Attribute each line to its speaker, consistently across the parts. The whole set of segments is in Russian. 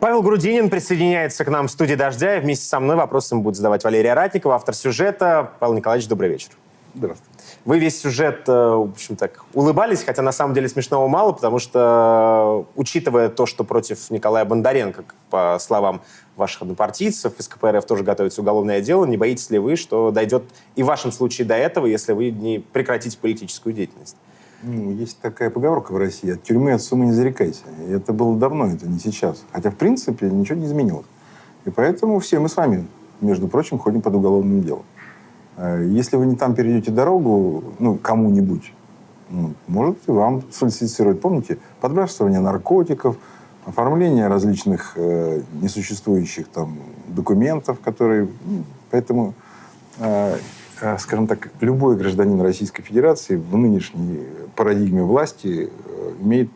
Speaker 1: Павел Грудинин присоединяется к нам в студии «Дождя». И вместе со мной вопросы будет задавать Валерия Ратникова, автор сюжета. Павел Николаевич, добрый вечер.
Speaker 2: Здравствуйте.
Speaker 1: Вы весь сюжет, э, в общем так, улыбались, хотя на самом деле смешного мало, потому что, учитывая то, что против Николая Бондаренко, по словам ваших однопартийцев, из КПРФ тоже готовится уголовное дело, не боитесь ли вы, что дойдет и в вашем случае до этого, если вы не прекратите политическую деятельность?
Speaker 2: Ну, есть такая поговорка в России, от тюрьмы от суммы не зарекайся. И это было давно, это не сейчас. Хотя, в принципе, ничего не изменилось. И поэтому все мы с вами, между прочим, ходим под уголовным делом. Э, если вы не там перейдете дорогу, ну, кому-нибудь, ну, может вам сфальсифицировать. Помните, подбрасывание наркотиков, оформление различных э, несуществующих там документов, которые... Ну, поэтому, э, скажем так, любой гражданин Российской Федерации в нынешней парадигме власти э, имеет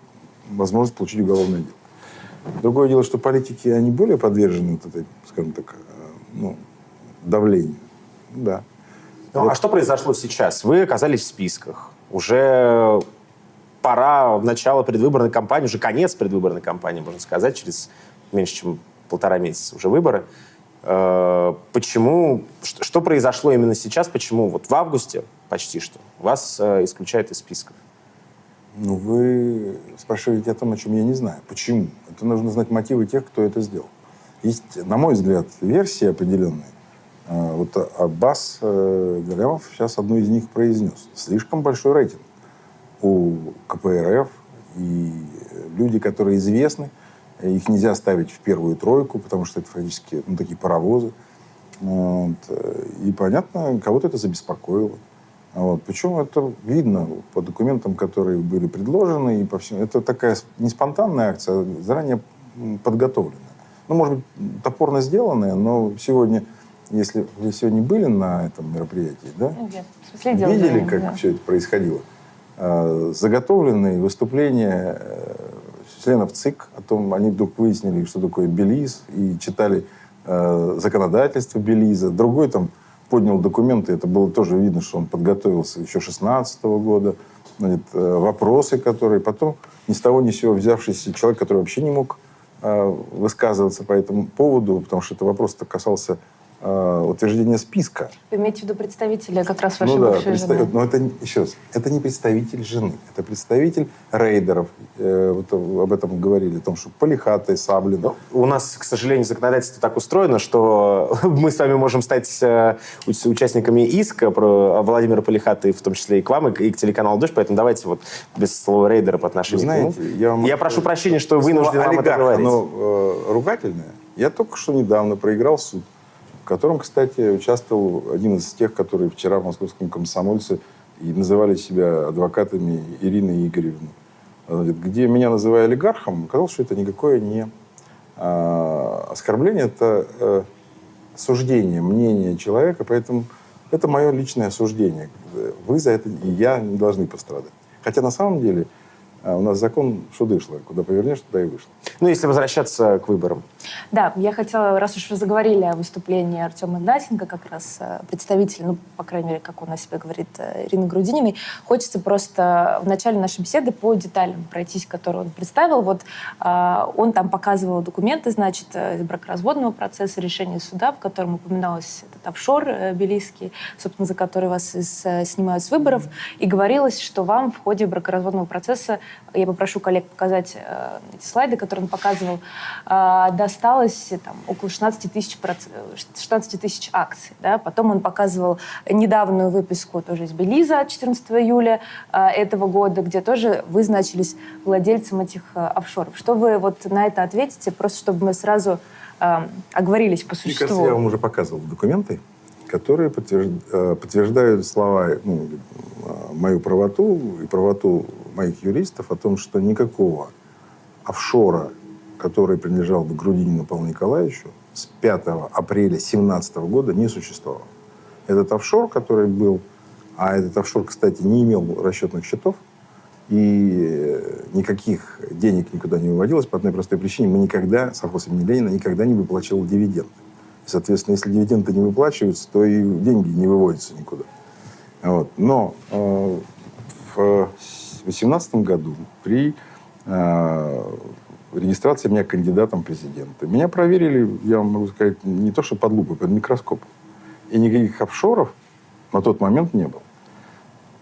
Speaker 2: возможность получить уголовное дело. Другое дело, что политики, они более подвержены вот этой, скажем так, э, ну, давлению. Да.
Speaker 1: Ну, вот. А что произошло сейчас? Вы оказались в списках. Уже пора в начало предвыборной кампании, уже конец предвыборной кампании, можно сказать, через меньше, чем полтора месяца уже выборы. Э, почему, что произошло именно сейчас, почему вот в августе почти что вас э, исключают из списков?
Speaker 2: Ну, вы спрашиваете о том, о чем я не знаю. Почему? Это нужно знать мотивы тех, кто это сделал. Есть, на мой взгляд, версии определенные, а, вот Аббас э, Галямов сейчас одну из них произнес. Слишком большой рейтинг у КПРФ. И люди, которые известны, их нельзя ставить в первую тройку, потому что это фактически ну, такие паровозы. Вот. И понятно, кого-то это забеспокоило. Вот. Причем это видно по документам, которые были предложены. И по всему. Это такая не спонтанная акция, а заранее подготовленная. Ну, может быть, топорно сделанная, но сегодня если вы сегодня были на этом мероприятии, да?
Speaker 3: Нет.
Speaker 2: Видели, как да. все это происходило? А, заготовленные выступления э, членов ЦИК о том, они вдруг выяснили, что такое Белиз, и читали э, законодательство Белиза. Другой там поднял документы, это было тоже видно, что он подготовился еще 16 -го года. Значит, э, вопросы, которые потом ни с того ни с сего взявшийся человек, который вообще не мог высказываться по этому поводу, потому что это вопрос-то касался э, утверждение списка.
Speaker 3: Вы имеете в виду представителя как раз вашей
Speaker 2: ну, да,
Speaker 3: бывшей
Speaker 2: представ...
Speaker 3: жены?
Speaker 2: Но это, еще раз, это не представитель жены, это представитель рейдеров. Э, вот об этом говорили, о том, что Полихатый, Саблин. Ну,
Speaker 1: у нас, к сожалению, законодательство так устроено, что мы с вами можем стать э, участниками иска про Владимира Полихата, в том числе и к вам, и к телеканалу «Дождь», поэтому давайте вот без слова рейдера по отношению
Speaker 2: знаете,
Speaker 1: к нему.
Speaker 2: Я, вам...
Speaker 1: я прошу прощения, что вынужден вам это говорить.
Speaker 2: оно э, ругательное. Я только что недавно проиграл суд в котором, кстати, участвовал один из тех, которые вчера в московском комсомольце и называли себя адвокатами Ирины Игоревны. Где меня называли олигархом, оказалось, что это никакое не а, оскорбление, это а, суждение, мнение человека, поэтому это мое личное суждение. Вы за это и я не должны пострадать. Хотя на самом деле а у нас закон что дышло, куда повернешь, туда и вышло.
Speaker 1: Ну, если возвращаться к выборам.
Speaker 3: Да, я хотела, раз уж вы заговорили о выступлении Артема Игнатенко, как раз э, представитель, ну, по крайней мере, как он о себе говорит, э, Ирины Грудининой, хочется просто в начале нашей беседы по деталям пройтись, которые он представил. Вот э, он там показывал документы, значит, из бракоразводного процесса, решения суда, в котором упоминалось этот офшор белийский, собственно, за который вас из, снимают с выборов, и говорилось, что вам в ходе бракоразводного процесса я попрошу коллег показать э, эти слайды, которые он показывал, э, досталось там, около 16 тысяч, 16 тысяч акций. Да? Потом он показывал недавнюю выписку тоже из Белиза 14 июля э, этого года, где тоже вы значились владельцем этих э, офшоров. Что вы вот на это ответите, просто чтобы мы сразу э, оговорились по существу? Мне
Speaker 2: кажется, я вам уже показывал документы которые э, подтверждают слова, ну, мою правоту и правоту моих юристов о том, что никакого офшора, который принадлежал бы Грудинину Павлу Николаевичу, с 5 апреля 2017 года не существовало. Этот офшор, который был, а этот офшор, кстати, не имел расчетных счетов, и никаких денег никуда не выводилось по одной простой причине. Мы никогда, совхоз имени Ленина, никогда не выплачивал дивиденды. Соответственно, если дивиденды не выплачиваются, то и деньги не выводятся никуда. Вот. Но э, в 2018 году при э, регистрации меня кандидатом в президенты. Меня проверили, я могу сказать, не то что под лупой, под микроскопом. И никаких офшоров на тот момент не было.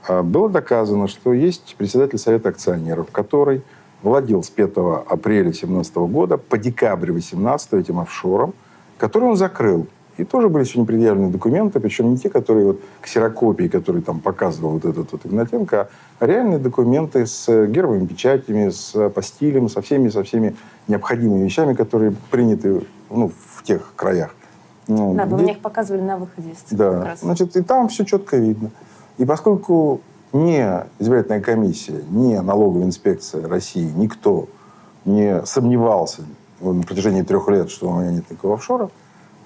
Speaker 2: А было доказано, что есть председатель Совета акционеров, который владел с 5 апреля 2017 года по декабрь 2018 этим офшором, который он закрыл. И тоже были сегодня предъявлены документы, причем не те, которые вот ксерокопии, которые там показывал вот этот вот Игнатенко, а реальные документы с гербовыми печатями, с апостилем, со всеми, со всеми необходимыми вещами, которые приняты ну, в тех краях. Ну,
Speaker 3: Да, вы
Speaker 2: где-
Speaker 3: мне их показывали на выходе из ЦИК как
Speaker 2: да,
Speaker 3: раз.
Speaker 2: значит, и там все четко видно. И поскольку ни избирательная комиссия, ни налоговая инспекция России, никто не сомневался на протяжении трех лет, что у меня нет никакого офшора,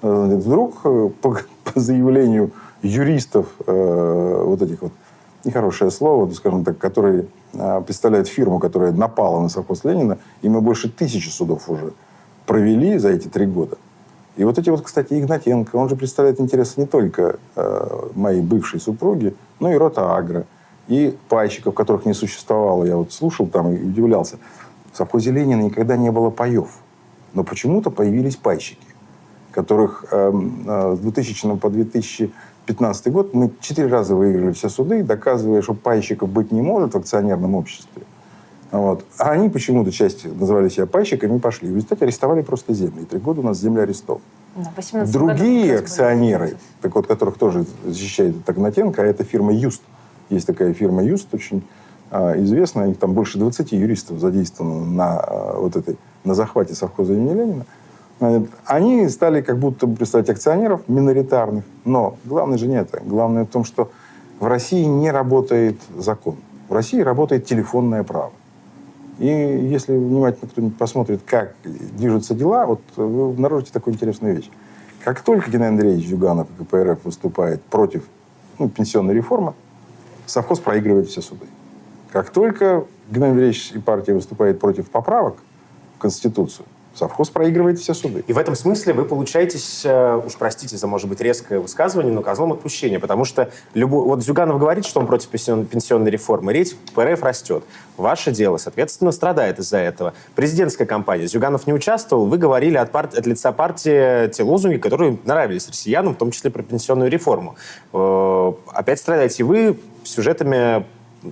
Speaker 2: вдруг э, по, по заявлению юристов э, вот этих вот нехорошее слово, ну, скажем так, которые э, представляют фирму, которая напала на совхоз Ленина, и мы больше тысячи судов уже провели за эти три года. И вот эти вот, кстати, Игнатенко, он же представляет интересы не только э, моей бывшей супруги, но и рота Агро, и пайщиков, которых не существовало. Я вот слушал там и удивлялся. В совхозе Ленина никогда не было паев. Но почему-то появились пайщики, которых эм, э, с 2000 по 2015 год мы четыре раза выиграли все суды, доказывая, что пайщиков быть не может в акционерном обществе. Вот. А они почему-то часть называли себя пайщиками и пошли. В результате арестовали просто землю. И три года у нас земля арестована.
Speaker 3: Да, в 18 году
Speaker 2: Другие
Speaker 3: были
Speaker 2: акционеры, так вот, которых тоже защищает Игнатенко, а это фирма Юст. Есть такая фирма Юст, очень а, известная. Их там больше 20 юристов задействовано на, а, вот этой, на захвате совхоза имени Ленина. Значит, Они стали как будто бы представлять акционеров миноритарных. Но главное же не это. Главное в том, что в России не работает закон. В России работает телефонное право. И если внимательно кто-нибудь посмотрит, как движутся дела, вот вы обнаружите такую интересную вещь. Как только Геннадий Андреевич Зюганов и КПРФ выступает против ну, пенсионной реформы, совхоз проигрывает все суды. Как только Геннадий Андреевич и партия выступает против поправок в Конституцию, совхоз проигрывает все суды.
Speaker 1: И в этом смысле вы получаетесь, э, уж простите за, может быть, резкое высказывание, но козлом отпущения, потому что любой... вот Зюганов говорит, что он против пенсион- пенсионной реформы, рейтинг ПРФ растет. Ваше дело, соответственно, страдает из-за этого. Президентская кампания. Зюганов не участвовал, вы говорили от, пар- от лица партии те лозунги, которые нравились россиянам, в том числе про пенсионную реформу. Э, Опять страдаете вы сюжетами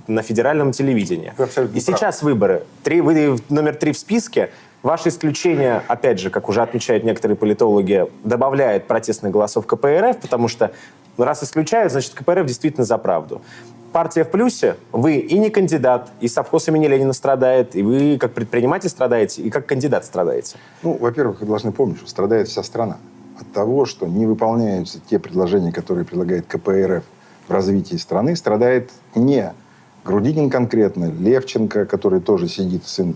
Speaker 1: на федеральном телевидении.
Speaker 2: Вы
Speaker 1: И
Speaker 2: правы.
Speaker 1: сейчас выборы. Три, вы номер три в списке. Ваше исключение, опять же, как уже отмечают некоторые политологи, добавляет протестных голосов КПРФ, потому что раз исключают, значит, КПРФ действительно за правду. Партия в плюсе, вы и не кандидат, и совхоз имени Ленина страдает, и вы как предприниматель страдаете, и как кандидат страдаете.
Speaker 2: Ну, во-первых, вы должны помнить, что страдает вся страна от того, что не выполняются те предложения, которые предлагает КПРФ в развитии страны. Страдает не Грудинин конкретно, Левченко, который тоже сидит, сын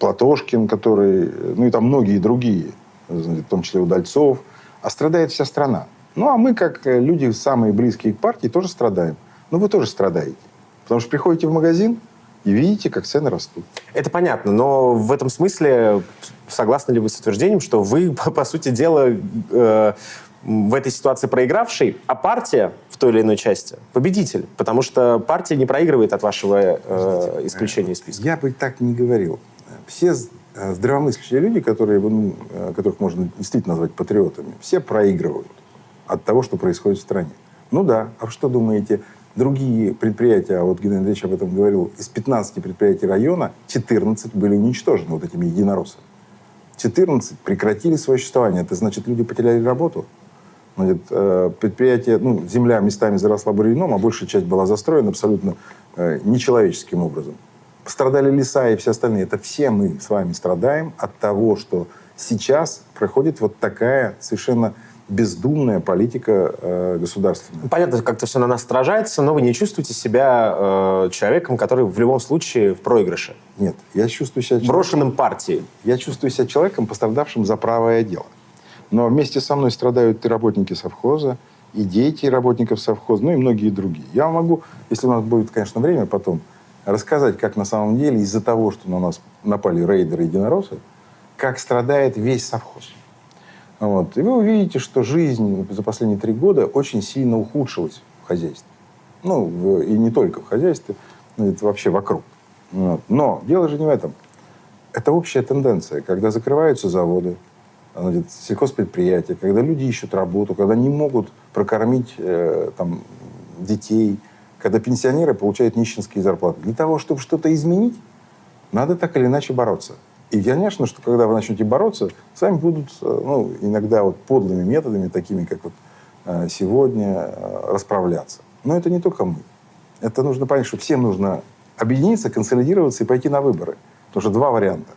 Speaker 2: Платошкин, который, ну и там многие другие, в том числе Удальцов, а страдает вся страна. Ну, а мы, как э, люди самые близкие к партии, тоже страдаем. Ну, вы тоже страдаете. Потому что приходите в магазин и видите, как цены растут.
Speaker 1: Это понятно, но в этом смысле согласны ли вы с утверждением, что вы, по, по сути дела, э, в этой ситуации проигравший, а партия в той или иной части победитель? Потому что партия не проигрывает от вашего э, исключения из списка.
Speaker 2: Я бы так не говорил. Все э, здравомыслящие люди, которые, ну, э, которых можно действительно назвать патриотами, все проигрывают от того, что происходит в стране. Ну да, а что думаете, другие предприятия, а вот Геннадий Андреевич об этом говорил, из 15 предприятий района 14 были уничтожены вот этими единороссами. 14 прекратили свое существование. Это значит, люди потеряли работу. Значит, э, предприятие, ну, земля местами заросла бурьяном, а большая часть была застроена абсолютно нечеловеческим образом. Пострадали леса и все остальные. Это все мы с вами страдаем от того, что сейчас проходит вот такая совершенно бездумная политика э, государственная.
Speaker 1: Понятно, как-то все на нас отражается, но вы не чувствуете себя э, человеком, который в любом случае в проигрыше,
Speaker 2: Нет, я чувствую себя человеком-
Speaker 1: брошенным партией.
Speaker 2: Я чувствую себя человеком, пострадавшим за правое дело. Но вместе со мной страдают и работники совхоза, и дети работников совхоза, ну и многие другие. Я могу, если у нас будет, конечно, время потом, рассказать, как на самом деле из-за того, что на нас напали рейдеры единороссы, как страдает весь совхоз. Вот. И вы увидите, что жизнь за последние три года очень сильно ухудшилась в хозяйстве. Ну, в- и не только в хозяйстве, но это вообще вокруг. Вот. Но дело же не в этом. это общая тенденция, когда закрываются заводы, значит, сельхозпредприятия, когда люди ищут работу, когда не могут прокормить э, там, детей, когда пенсионеры получают нищенские зарплаты. Для того, чтобы что-то изменить, надо так или иначе бороться. И, конечно, что когда вы начнете бороться, с вами будут э, ну, иногда вот подлыми методами, такими, как вот э, сегодня, э, расправляться. Но это не только мы. Это нужно понять, что всем нужно объединиться, консолидироваться и пойти на выборы. Потому что два варианта.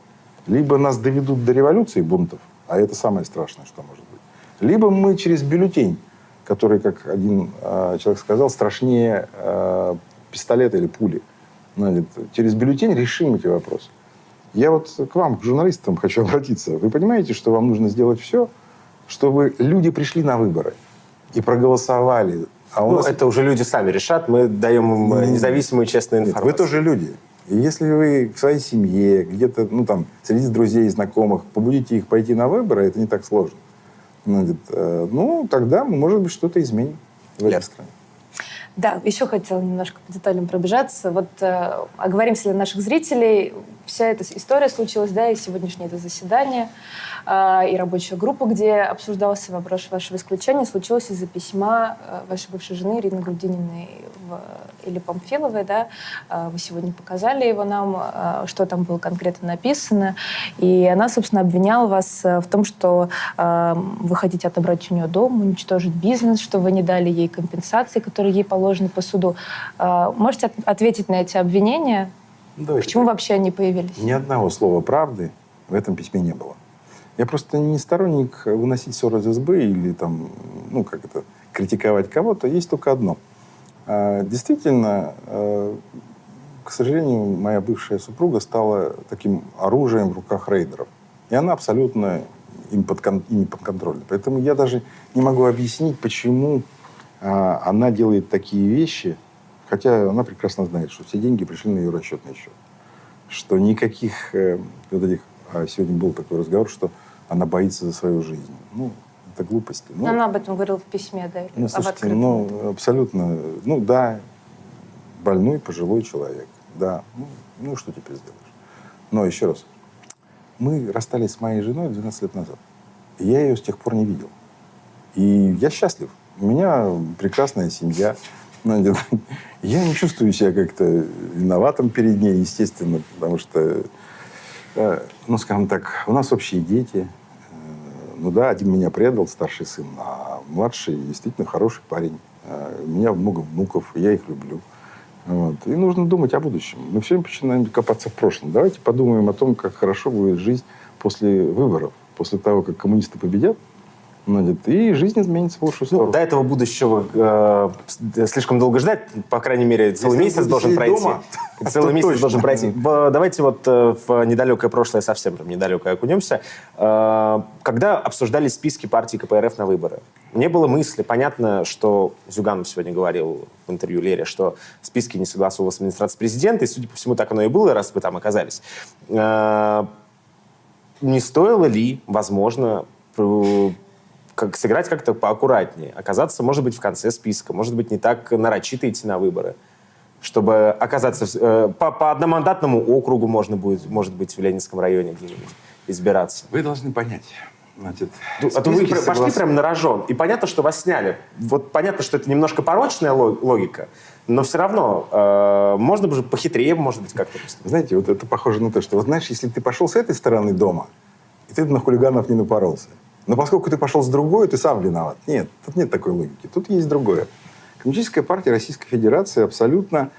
Speaker 2: Либо нас доведут до революции бунтов, а это самое страшное, что может быть. Либо мы через бюллетень, который, как один э, человек сказал, страшнее э, пистолета или пули. Значит, через бюллетень решим эти вопросы. Я вот к вам, к журналистам хочу обратиться. Вы понимаете, что вам нужно сделать все, чтобы люди пришли на выборы и проголосовали. А у
Speaker 1: Ну,
Speaker 2: нас
Speaker 1: это уже люди сами решат. Мы даем им э, независимую и честную
Speaker 2: Нет,
Speaker 1: информацию.
Speaker 2: Вы тоже люди. И если вы в своей семье, где-то, ну, там, среди друзей, знакомых, побудите их пойти на выборы, это не так сложно. Значит, э, ну, тогда мы, может быть, что-то изменим в этой стране.
Speaker 3: Да, еще хотела немножко по деталям пробежаться. Вот э, оговоримся для наших зрителей. Вся эта история случилась, да, и сегодняшнее это заседание, э, и рабочая группа, где обсуждался вопрос вашего исключения, случилось из-за письма э, вашей бывшей жены Ирины Грудининой в, или Памфиловой, да. Э, вы сегодня показали его нам, что там было конкретно написано. И она, собственно, обвиняла вас э, в том, что э, вы хотите отобрать у нее дом, уничтожить бизнес, что вы не дали ей компенсации, которые ей положены по суду. Э, Можете от- ответить на эти обвинения?
Speaker 2: Ну, давайте
Speaker 3: Почему вообще они появились?
Speaker 2: Ни одного слова правды в этом письме не было. Я просто не сторонник выносить ссоры из избы или там, ну, как это, критиковать кого-то. Есть только одно. А, Действительно, э, к сожалению, моя бывшая супруга стала таким оружием в руках рейдеров. И она абсолютно им, подкон- ими подконтрольна. Поэтому я даже не могу объяснить, почему а, она делает такие вещи, хотя она прекрасно знает, что все деньги пришли на ее расчетный счет. Что никаких э, вот этих... а сегодня был такой разговор, что она боится за свою жизнь. Ну, это глупости. Ну,
Speaker 3: Она об этом говорила в письме, да?
Speaker 2: ну, слушайте, ну, абсолютно, ну, да, больной пожилой человек, да, ну, ну, что теперь сделаешь? Но еще раз, мы расстались с моей женой 12 лет назад, и я ее с тех пор не видел. И я счастлив, у меня прекрасная семья, Значит, я не чувствую себя как-то виноватым перед ней, естественно, потому что, э, ну, скажем так, у нас общие дети, Э, ну да, один меня предал, старший сын, а младший действительно хороший парень. Э, У меня много внуков, я их люблю. Вот. И нужно думать о будущем. Мы все время начинаем копаться в прошлом. Давайте подумаем о том, как хорошо будет жизнь после выборов, после того, как коммунисты победят, значит, и жизнь изменится в лучшую
Speaker 1: Ну,
Speaker 2: сторону.
Speaker 1: до этого будущего э, слишком долго ждать. По крайней мере, целый
Speaker 2: Если
Speaker 1: месяц должен пройти.
Speaker 2: дома,
Speaker 1: целый месяц
Speaker 2: точно.
Speaker 1: должен пройти. Давайте вот э, в недалекое прошлое, совсем прям недалекое окунемся. Э, Когда обсуждались списки партий КПРФ на выборы, не было мысли, понятно, что Зюганов сегодня говорил в интервью Лере, что списки не согласовывал с администрацией президента, и, судя по всему, так оно и было, раз вы там оказались. Э, не стоило ли, возможно, как, сыграть как-то поаккуратнее, оказаться, может быть, в конце списка, может быть, не так нарочито идти на выборы, чтобы оказаться э, по, по одномандатному округу можно будет, может быть, в Ленинском районе где-нибудь избираться.
Speaker 2: Вы должны понять. Значит,
Speaker 1: Ну, А то вы пр- пошли
Speaker 2: соглас-
Speaker 1: прям на рожон, и понятно, что вас сняли. Вот понятно, что это немножко порочная ло- логика, но все равно э, можно бы же похитрее, может быть, как-то.
Speaker 2: Знаете, вот это похоже на то, что, вот знаешь, если ты пошел с этой стороны дома, и ты на хулиганов не напоролся. Но поскольку ты пошел с другой, ты сам виноват. Нет, тут нет такой логики. Тут есть другое. Коммунистическая партия Российской Федерации абсолютно,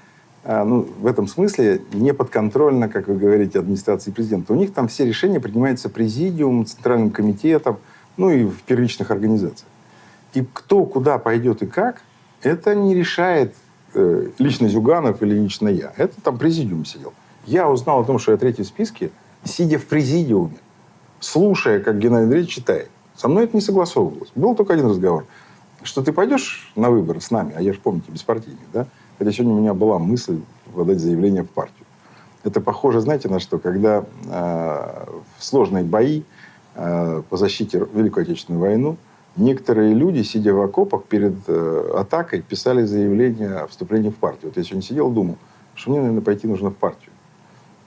Speaker 2: э, ну, в этом смысле, не подконтрольна, как вы говорите, администрации президента. У них там все решения принимаются президиумом, центральным комитетом, ну и в первичных организациях. И кто куда пойдет и как, это не решает э, лично Зюганов или лично я. Это там президиум сидел. Я узнал о том, что я третий в списке, сидя в президиуме, слушая, как Геннадий Андреевич читает. Со мной это не согласовывалось. Был только один разговор. Что ты пойдешь на выборы с нами, а я же, помните, беспартийник, да? Хотя сегодня у меня была мысль подать заявление в партию. Это похоже, знаете, на что? Когда э, в сложные бои э, по защите Великой Отечественной войны некоторые люди, сидя в окопах перед э, атакой, писали заявление о вступлении в партию. Вот я сегодня сидел думал, что мне, наверное, пойти нужно в партию.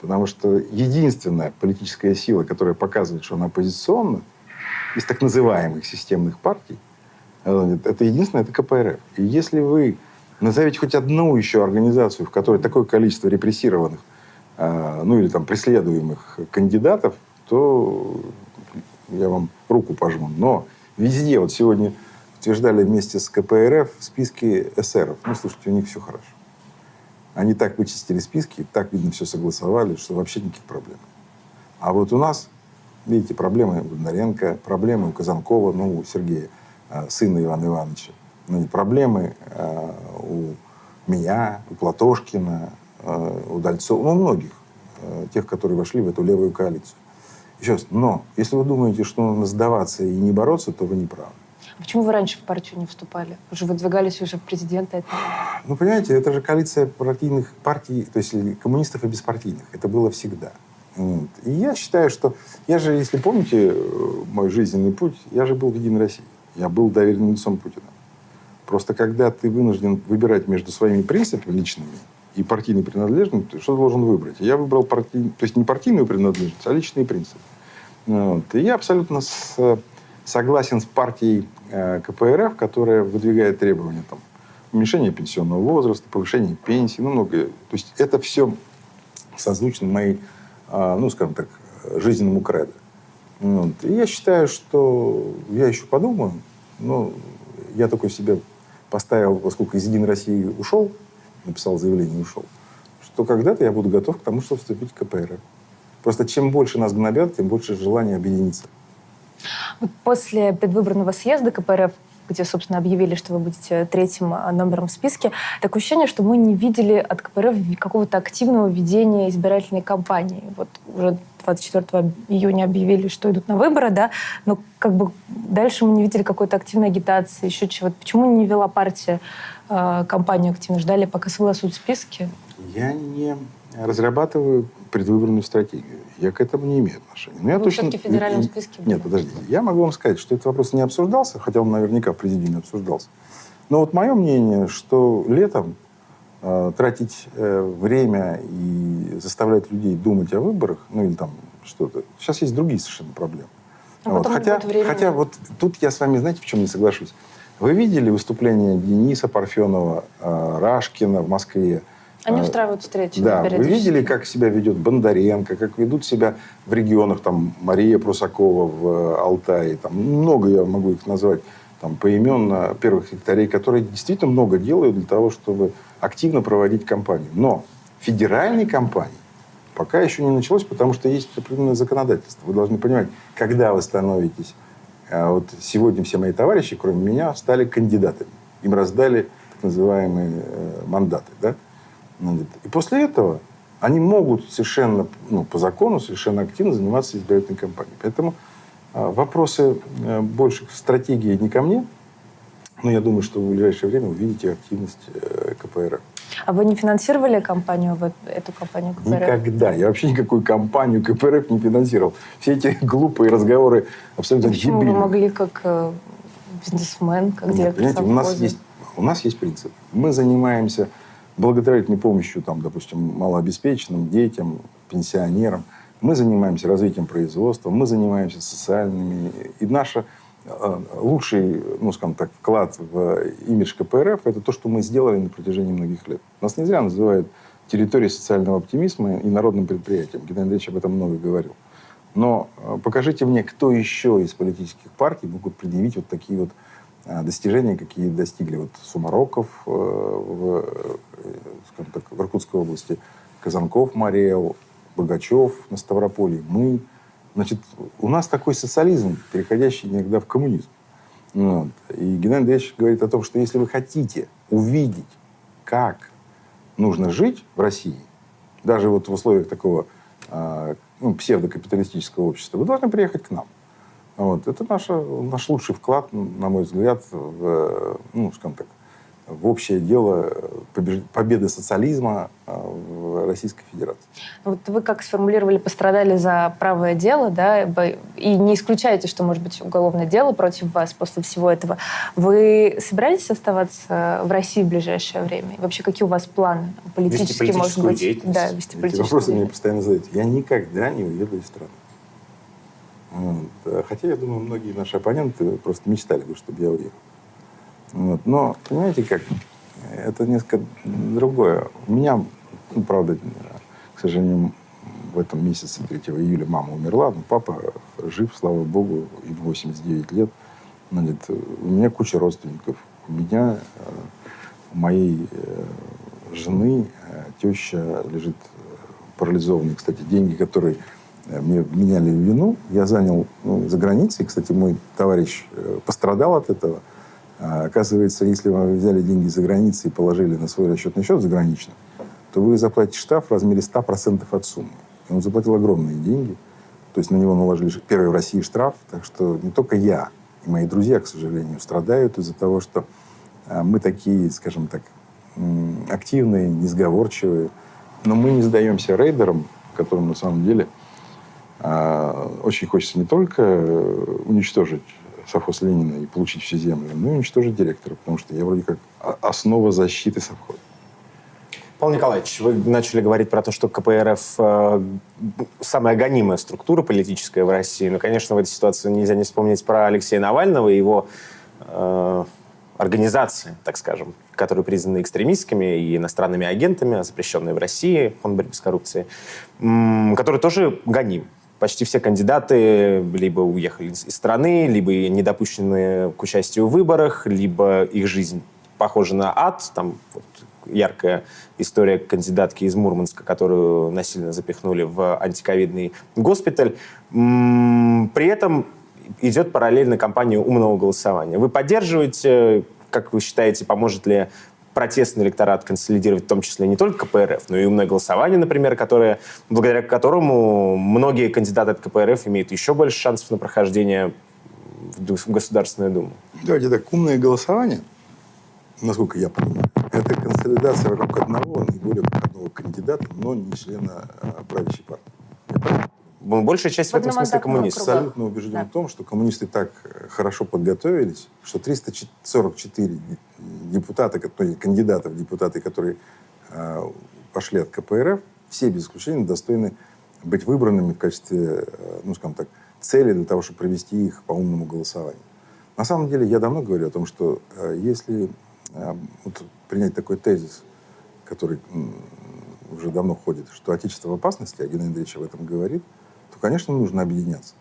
Speaker 2: Потому что единственная политическая сила, которая показывает, что она оппозиционна, из так называемых системных партий, э, это единственное, это КПРФ. И если вы назовете хоть одну еще организацию, в которой такое количество репрессированных, э, ну или там преследуемых кандидатов, то я вам руку пожму. Но везде, вот сегодня утверждали вместе с КПРФ списки эсеров. Ну, слушайте, у них все хорошо. Они так вычистили списки, так, видно, все согласовали, что вообще никаких проблем. А вот у нас, видите, проблемы у Бондаренко, проблемы у Казанкова, ну, у Сергея, э, сына Ивана Ивановича. Ну, проблемы э, у меня, у Платошкина, э, у Дальцова, ну, у многих, тех, которые вошли в эту левую коалицию. Еще раз, но если вы думаете, что нужно сдаваться и не бороться, то вы не правы.
Speaker 3: А почему вы раньше в партию не вступали? Уже выдвигались уже в президенты. Это...
Speaker 2: Ну, понимаете, это же коалиция партийных партий, то есть коммунистов и беспартийных. Это было всегда. Вот. И я считаю, что... Я же, если помните э, мой жизненный путь, я же был в Единой России. Я был доверенным лицом Путина. Просто когда ты вынужден выбирать между своими принципами личными и партийной принадлежностью, что должен выбрать? Я выбрал партий... то есть не партийную принадлежность, а личные принципы. Вот. И я абсолютно с... согласен с партией Э, КПРФ, которая выдвигает требования там, уменьшения пенсионного возраста, повышения пенсии, ну, многое. То есть это все созвучно моей, ну, скажем так, жизненному кредо. Вот. И я считаю, что я еще подумаю, но я такой себе поставил, поскольку из Единой России ушел, написал заявление и ушел, что когда-то я буду готов к тому, чтобы вступить в КПРФ. Просто чем больше нас гнобят, тем больше желания объединиться.
Speaker 3: Вот после предвыборного съезда КПРФ где, собственно, объявили, что вы будете третьим а, номером в списке, такое ощущение, что мы не видели от КПРФ какого-то активного ведения избирательной кампании. Вот уже 24 июня объявили, что идут на выборы, да, но как бы дальше мы не видели какой-то активной агитации, еще чего-то. Почему не вела партия э, кампанию активно? Ждали, пока согласуют списки?
Speaker 2: Я не разрабатываю предвыборную стратегию. Я к этому не имею отношения.
Speaker 3: Но я Вы точно... все-таки в федеральном списке
Speaker 2: были? Нет, подождите. Я могу вам сказать, что этот вопрос не обсуждался, хотя он наверняка в президиуме обсуждался. Но вот мое мнение, что летом э, тратить э, время и заставлять людей думать о выборах, ну или там что-то... Сейчас есть другие совершенно проблемы. А вот. Хотя, хотя вот тут я с вами, знаете, в чем не соглашусь? Вы видели выступление Дениса Парфенова, э, Рашкина в Москве?
Speaker 3: Они а, устраивают встречи.
Speaker 2: Да, вы видели, как себя ведет Бондаренко, как ведут себя в регионах, там, Мария Прусакова в э, Алтае, там, много я могу их назвать, там, поименно первых секретарей, которые действительно много делают для того, чтобы активно проводить кампанию. Но федеральной кампании пока еще не началось, потому что есть определенное законодательство. Вы должны понимать, когда вы становитесь... А вот сегодня все мои товарищи, кроме меня, стали кандидатами. Им раздали так называемые э, мандаты, да? И после этого они могут совершенно, ну, по закону, совершенно активно заниматься избирательной кампанией. Поэтому э, вопросы э, больше в стратегии не ко мне, но я думаю, что в ближайшее время увидите активность э, КПРФ.
Speaker 3: А вы не финансировали кампанию, эту кампанию КПРФ?
Speaker 2: Никогда. Я вообще никакую кампанию КПРФ не финансировал. Все эти глупые разговоры абсолютно
Speaker 3: Почему
Speaker 2: дебильные.
Speaker 3: вы могли как э, бизнесмен, как директор
Speaker 2: понимаете, у нас, есть, у нас есть принцип. Мы занимаемся благотворительной помощью, там, допустим, малообеспеченным детям, пенсионерам. Мы занимаемся развитием производства, мы занимаемся социальными. И наш э, лучший, ну, скажем так, вклад в имидж КПРФ – это то, что мы сделали на протяжении многих лет. Нас не зря называют территорией социального оптимизма и народным предприятием. Геннадий Андреевич об этом много говорил. Но э, покажите мне, кто еще из политических партий могут предъявить вот такие вот достижения, какие достигли вот Сумароков в скажем так, в Иркутской области, Казанков, Мариэл, Богачев на Ставрополье, мы. Значит, у нас такой социализм, переходящий иногда в коммунизм. Вот. И Геннадий Андреевич говорит о том, что если вы хотите увидеть, как нужно жить в России, даже вот в условиях такого э, ну, псевдокапиталистического общества, вы должны приехать к нам. Вот. Это наша, наш лучший вклад, на мой взгляд, в, ну, скажем так, в общее дело победы социализма э, в Российской Федерации.
Speaker 3: Вот вы как сформулировали, пострадали за правое дело, да, и не исключаете, что может быть уголовное дело против вас после всего этого. Вы собираетесь оставаться в России в ближайшее время? И вообще, какие у вас планы политические, может
Speaker 1: политическую
Speaker 3: быть? Да, вести
Speaker 2: Эти вопросы мне постоянно задают. Я никогда не уеду из страны. Вот. А Хотя, я думаю, многие наши оппоненты просто мечтали бы, чтобы я уехал. Вот. Но, понимаете как, это несколько другое. У меня, ну, правда, к сожалению, в этом месяце, 3 июля, мама умерла, но папа жив, слава богу, им 89 лет. Значит, у меня куча родственников. У меня, э, у моей э, жены, э, теща лежит парализованной. Кстати, деньги, которые мне меняли вину, я занял ну, за границей. Кстати, мой товарищ э, пострадал от этого. А, оказывается, если вы взяли деньги за границей и положили на свой расчетный счет заграничный, то вы заплатите штраф в размере 100% от суммы. И он заплатил огромные деньги. То есть на него наложили первый в России штраф. Так что не только я и мои друзья, к сожалению, страдают из-за того, что а, мы такие, скажем так, активные, несговорчивые. Но мы не сдаемся рейдерам, которым на самом деле очень хочется не только э, уничтожить совхоз Ленина и получить всю землю, но и уничтожить директора, потому что я вроде как о- основа защиты совхоза.
Speaker 1: Павел Николаевич, вы начали говорить про то, что КПРФ э, самая гонимая структура политическая в России. Но, конечно, в этой ситуации нельзя не вспомнить про Алексея Навального и его э, организации, так скажем, которые признаны экстремистскими и иностранными агентами, запрещенные в России, фонд борьбы с коррупцией, который тоже гоним. Почти все кандидаты либо уехали из страны, либо не допущены к участию в выборах, либо их жизнь похожа на ад. Там вот яркая история кандидатки из Мурманска, которую насильно запихнули в антиковидный госпиталь. При этом идет параллельно кампания умного голосования. Вы поддерживаете, как вы считаете, поможет ли протестный электорат консолидировать в том числе не только КПРФ, но и умное голосование, например, которое, благодаря которому многие кандидаты от КПРФ имеют еще больше шансов на прохождение в Государственную Думу?
Speaker 2: Давайте так, умное голосование, насколько я понимаю, это консолидация вокруг одного, наиболее одного кандидата, но не члена а, правящей партии. Я
Speaker 1: Большая часть в этом смысле коммунистов.
Speaker 2: абсолютно убежден
Speaker 3: Да.
Speaker 2: в том, что коммунисты так хорошо подготовились, что 344 депутата, кандидата в депутаты, которые э, пошли от КПРФ, все без исключения достойны быть выбранными в качестве, э, ну, скажем так, цели для того, чтобы провести их по умному голосованию. На самом деле, я давно говорю о том, что э, если вот принять такой тезис, который уже давно ходит, что Отечество в опасности, а Геннадий Андреевич об этом говорит, конечно, нужно объединяться.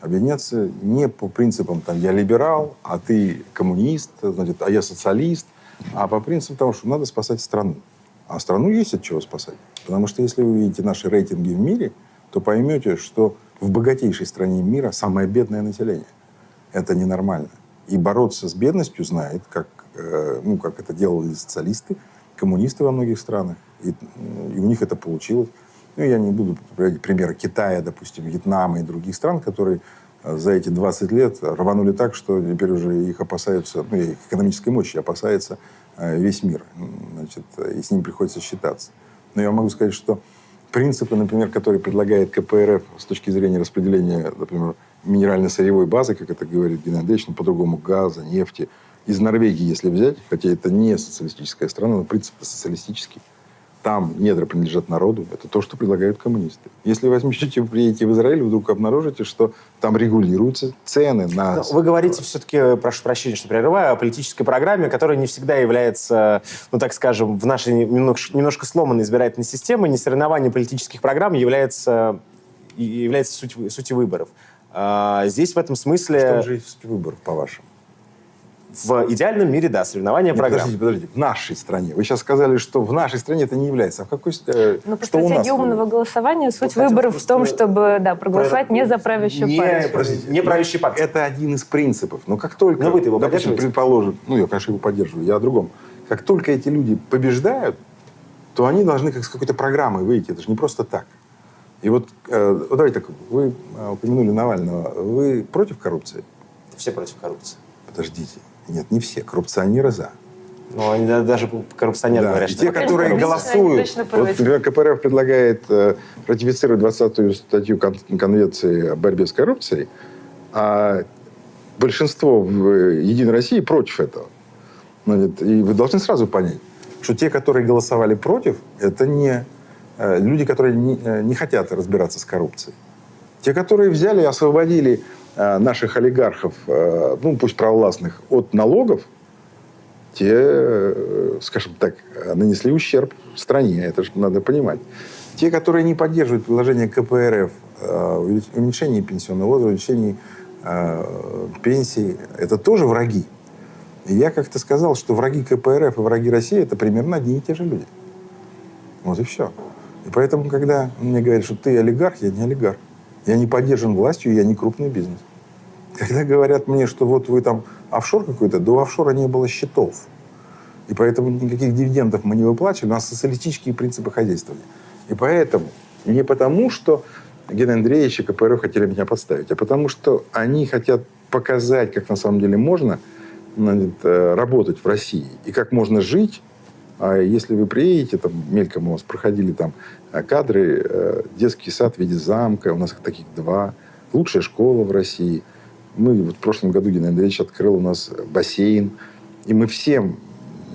Speaker 2: Объединяться не по принципам, там, я либерал, а ты коммунист, значит, а я социалист, а по принципу того, что надо спасать страну. А страну есть от чего спасать. Потому что если вы видите наши рейтинги в мире, то поймете, что в богатейшей стране мира самое бедное население. Это ненормально. И бороться с бедностью знает, как, э, ну, как это делали социалисты, коммунисты во многих странах. И, и у них это получилось. Ну, я не буду приводить примеры Китая, допустим, Вьетнама и других стран, которые э, за эти 20 лет рванули так, что теперь уже их опасаются, ну, их экономической мощи опасается э, весь мир. Значит, и с ним приходится считаться. Но я могу сказать, что принципы, например, которые предлагает КПРФ с точки зрения распределения, например, минерально-сырьевой базы, как это говорит Геннадий Андреевич, ну, по-другому газа, нефти, из Норвегии, если взять, хотя это не социалистическая страна, но принцип социалистический, там недра принадлежат народу, это то, что предлагают коммунисты. Если возьмете, приедете в Израиль, вдруг обнаружите, что там регулируются цены на...
Speaker 1: Но Вы говорите все-таки, прошу прощения, что прерываю, о политической программе, которая не всегда является, ну так скажем, в нашей немножко, немножко сломанной избирательной системе, не соревнование политических программ является, является суть, сутью выборов. А, Здесь в этом смысле,
Speaker 2: том же суть выборов, по-вашему.
Speaker 1: В идеальном мире, да, соревнования
Speaker 2: Нет,
Speaker 1: программ.
Speaker 2: подождите, подождите. В нашей стране. Вы сейчас сказали, что в нашей стране это не является. А в какой... э,
Speaker 3: Ну, по
Speaker 2: что у нас
Speaker 3: стратегии умного голосования суть
Speaker 1: хотел
Speaker 3: выборов в том, чтобы да, проголосовать не за правящую
Speaker 1: Не-
Speaker 3: партию.
Speaker 2: Подождите.
Speaker 1: Не правящей партии.
Speaker 2: Это один из принципов. Но как только,
Speaker 1: Но вы-то его
Speaker 2: допустим, предположим, ну, я, конечно, его поддерживаю, я о другом. Как только эти люди побеждают, то они должны как с какой-то программой выйти. Это же не просто так. И вот, э, вот давайте так, вы э, упомянули Навального. Вы против коррупции?
Speaker 1: Все против коррупции.
Speaker 2: Подождите. Нет, не все. Коррупционеры за.
Speaker 1: Ну, они да- даже коррупционеры
Speaker 2: Да,
Speaker 1: говорят, что
Speaker 2: те,
Speaker 3: Конечно,
Speaker 2: которые
Speaker 3: конечно,
Speaker 2: голосуют.
Speaker 3: они точно
Speaker 2: Вот, КПРФ предлагает э, ратифицировать 20-ю статью Кон- Конвенции о борьбе с коррупцией, а большинство в э, Единой России против этого. Значит, И вы должны сразу понять, что те, которые голосовали против, это не э, люди, которые не, э, не хотят разбираться с коррупцией. Те, которые взяли и освободили наших олигархов, э, ну пусть провластных, от налогов, те, э, скажем так, э, нанесли ущерб стране. Это же надо понимать. Те, которые не поддерживают предложение КПРФ э, уменьшение пенсионного возраста, увеличение э, пенсий, это тоже враги. И я как-то сказал, что враги КПРФ и враги России это примерно одни и те же люди. Вот и все. И поэтому, когда мне говорят, что ты олигарх, я не олигарх. Я не поддержан властью, я не крупный бизнес. Когда говорят мне, что вот вы там офшор какой-то, до офшора не было счетов. И поэтому никаких дивидендов мы не выплачивали, у нас социалистические принципы хозяйствования. И поэтому, не потому, что Геннадий Андреевич и КПРФ хотели меня подставить, а потому что они хотят показать, как на самом деле можно э, работать в России и как можно жить. А если вы приедете, там мельком у вас проходили там э, кадры, э, детский сад в виде замка, у нас их таких два, лучшая школа в России. Мы вот в прошлом году Геннадий Андреевич открыл у нас бассейн, и мы всем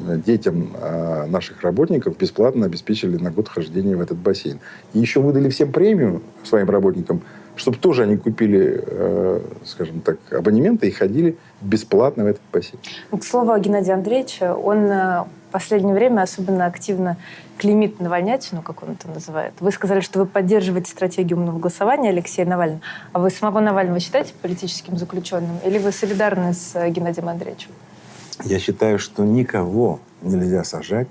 Speaker 2: э, детям э, наших работников бесплатно обеспечили на год хождения в этот бассейн. И еще выдали всем премию своим работникам, чтобы тоже они купили, э, скажем так, абонементы и ходили бесплатно в этот бассейн.
Speaker 3: К слову о Геннадии Андреевиче, он э, в последнее время особенно активно клеймит Навальнятину, как он это называет. Вы сказали, что вы поддерживаете стратегию умного голосования Алексея Навального. А вы самого Навального считаете политическим заключенным? Или вы солидарны с э, Геннадием Андреевичем?
Speaker 2: Я считаю, что никого нельзя сажать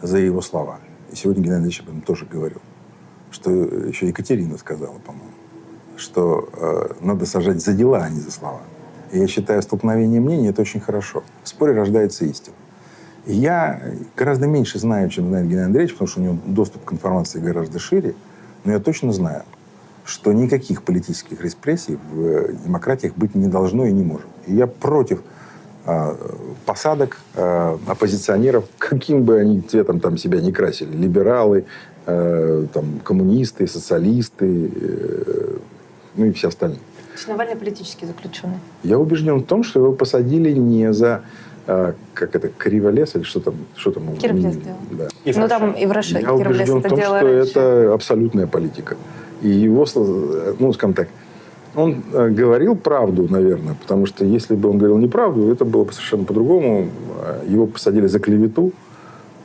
Speaker 2: за его слова. И сегодня Геннадий Андреевич об этом тоже говорил. Что еще Екатерина сказала, по-моему, что э, надо сажать за дела, а не за слова. Я считаю, столкновение мнений – это очень хорошо. В споре рождается истина. Я гораздо меньше знаю, чем знает Геннадий Андреевич, потому что у него доступ к информации гораздо шире. Но я точно знаю, что никаких политических репрессий в э, демократиях быть не должно и не может. И я против э, посадок э, оппозиционеров, каким бы они цветом там себя не красили. Либералы, э, там, коммунисты, социалисты, э, ну и все остальные.
Speaker 3: То есть Навальный политический заключенный.
Speaker 2: Я убежден в том, что его посадили не за э, как это, криволес или что там, что там обвинили?
Speaker 3: делал.
Speaker 2: Да.
Speaker 1: И
Speaker 3: ну там и в Раше
Speaker 2: Я убежден в том, что
Speaker 3: раньше.
Speaker 2: это абсолютная политика. И его, ну, скажем так, он э, говорил правду, наверное, потому что если бы он говорил неправду, это было бы совершенно по-другому. Его посадили за клевету,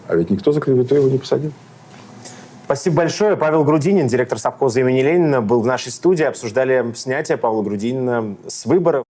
Speaker 2: а ведь никто за клевету его не посадил.
Speaker 1: Спасибо большое. Павел Грудинин, директор совхоза имени Ленина, был в нашей студии. Обсуждали снятие Павла Грудинина с выборов.